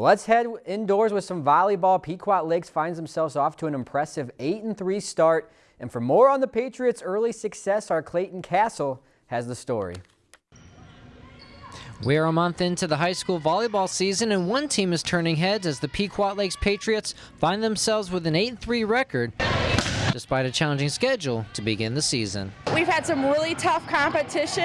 Let's head indoors with some volleyball. Pequot Lakes finds themselves off to an impressive 8-3 start. And for more on the Patriots' early success, our Clayton Castle has the story. We're a month into the high school volleyball season, and one team is turning heads as the Pequot Lakes Patriots find themselves with an 8-3 record despite a challenging schedule to begin the season. We've had some really tough competition,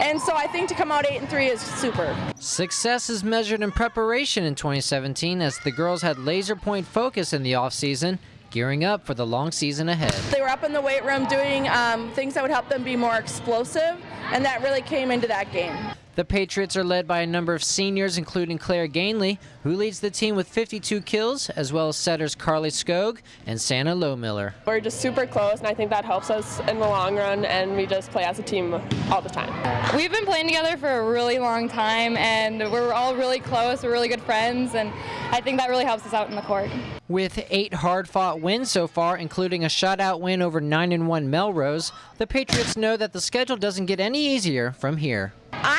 and so I think to come out 8 and 3 is super. Success is measured in preparation in 2017 as the girls had laser point focus in the offseason gearing up for the long season ahead. They were up in the weight room doing um, things that would help them be more explosive, and that really came into that game. The Patriots are led by a number of seniors, including Claire Gainley, who leads the team with 52 kills, as well as setters Carly Skog and Santa Lowmiller. We're just super close, and I think that helps us in the long run, and we just play as a team all the time. We've been playing together for a really long time, and we're all really close. We're really good friends, and I think that really helps us out in the court. With eight hard-fought wins so far, including a shutout win over 9-1 Melrose, the Patriots know that the schedule doesn't get any easier from here. I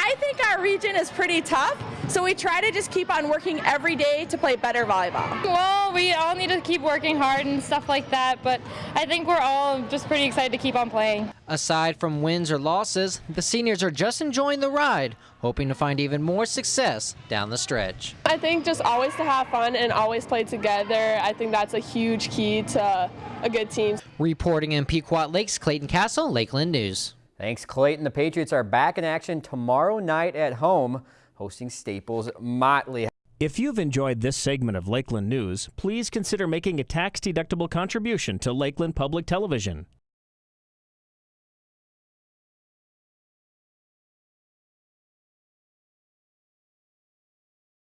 think region is pretty tough, so we try to just keep on working every day to play better volleyball. Well, we all need to keep working hard and stuff like that, but I think we're all just pretty excited to keep on playing. Aside from wins or losses, the seniors are just enjoying the ride, hoping to find even more success down the stretch. I think just always to have fun and always play together. I think that's a huge key to a good team. Reporting in Pequot Lakes, Clayton Castle, Lakeland News. Thanks, Clayton. The Patriots are back in action tomorrow night at home, hosting Staples Motley. If you've enjoyed this segment of Lakeland News, please consider making a tax-deductible contribution to Lakeland Public Television.